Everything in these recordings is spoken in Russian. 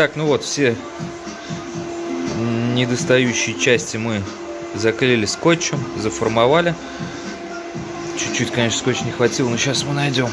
Так, ну вот, все недостающие части мы заклеили скотчем, заформовали. Чуть-чуть, конечно, скотча не хватило, но сейчас мы найдем.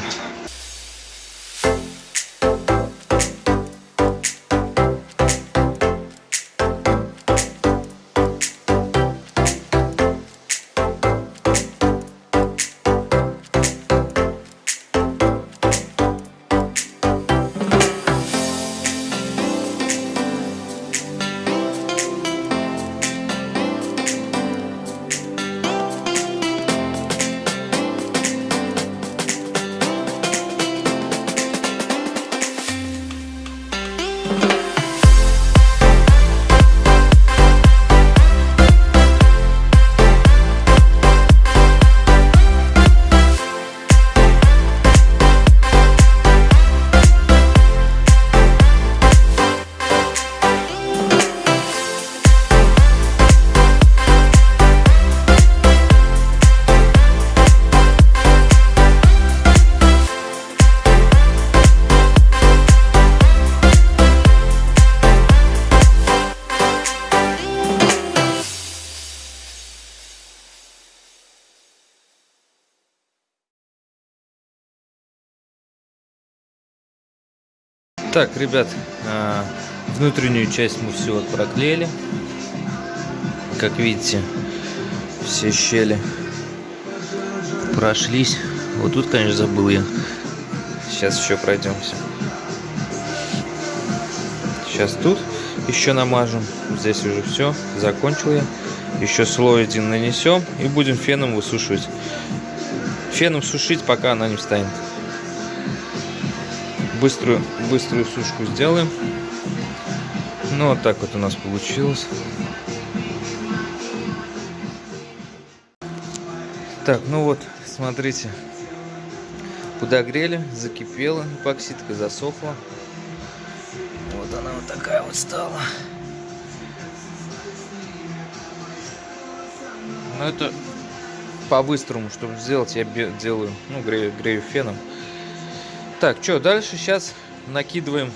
Так, ребят, а, внутреннюю часть мы все вот проклеили. Как видите, все щели прошлись. Вот тут, конечно, забыл я. Сейчас еще пройдемся. Сейчас тут еще намажем. Здесь уже все. Закончил я. Еще слой один нанесем и будем феном высушивать. Феном сушить, пока она не встанет быструю, быструю сушку сделаем. Ну, вот так вот у нас получилось. Так, ну вот, смотрите. Подогрели, закипела, эпоксидка засохла. Вот она вот такая вот стала. Ну, это по-быстрому, чтобы сделать, я делаю, ну, грею, грею феном. Так, что, дальше сейчас накидываем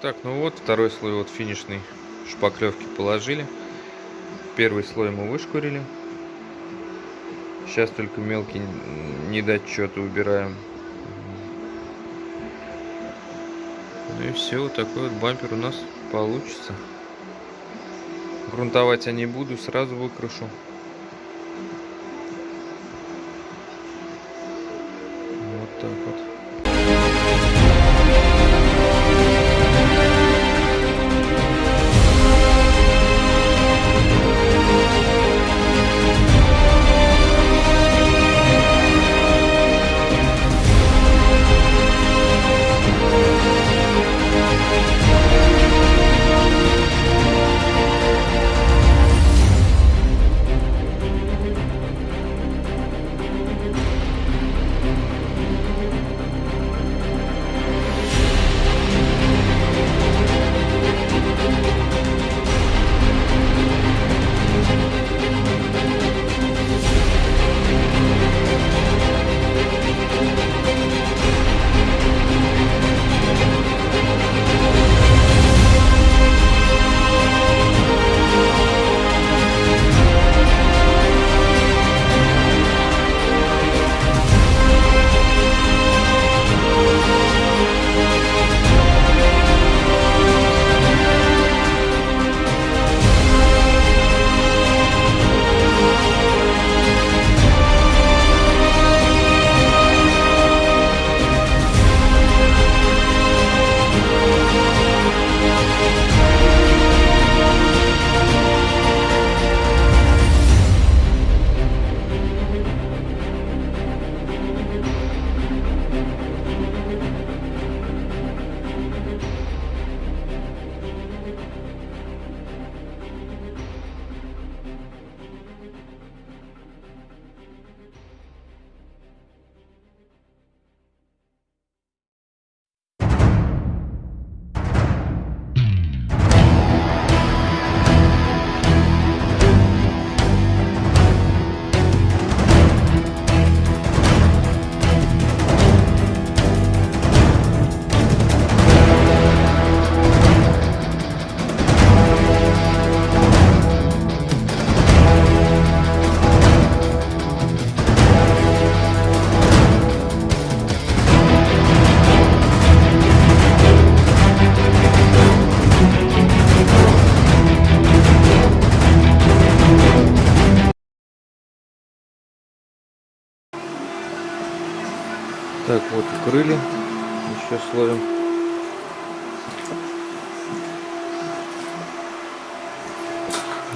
Так, ну вот, второй слой вот финишной шпаклевки положили. Первый слой мы вышкурили. Сейчас только мелкие недочеты убираем. Ну и все, вот такой вот бампер у нас получится. Грунтовать я не буду, сразу выкрашу. Так, вот укрыли еще слоем.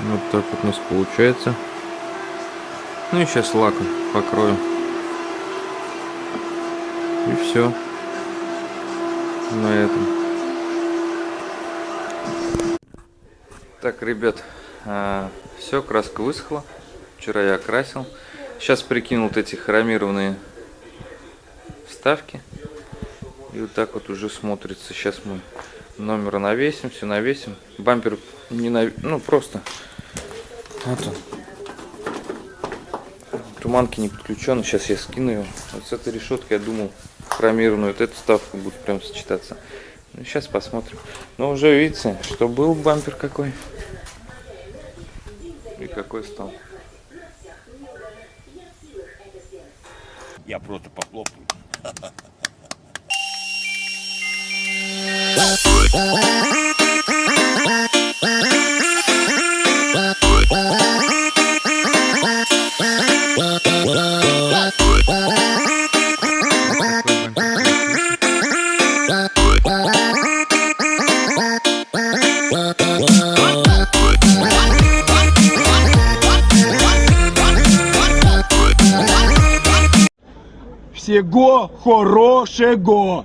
Вот так вот у нас получается. Ну и сейчас лаком покрою. И все. На этом. Так, ребят, все, краска высохла. Вчера я окрасил. Сейчас прикинул вот эти хромированные вставки. И вот так вот уже смотрится. Сейчас мы номер навесим, все навесим. Бампер не нав... ну просто. Вот он. Туманки не подключены. Сейчас я скину его. Вот с этой решеткой я думал хромированную. Вот эту вставку будет прям сочетаться. Ну, сейчас посмотрим. Но уже видите, что был бампер какой. И какой стал. Я просто похлопаю. Oh, Всего хорошего!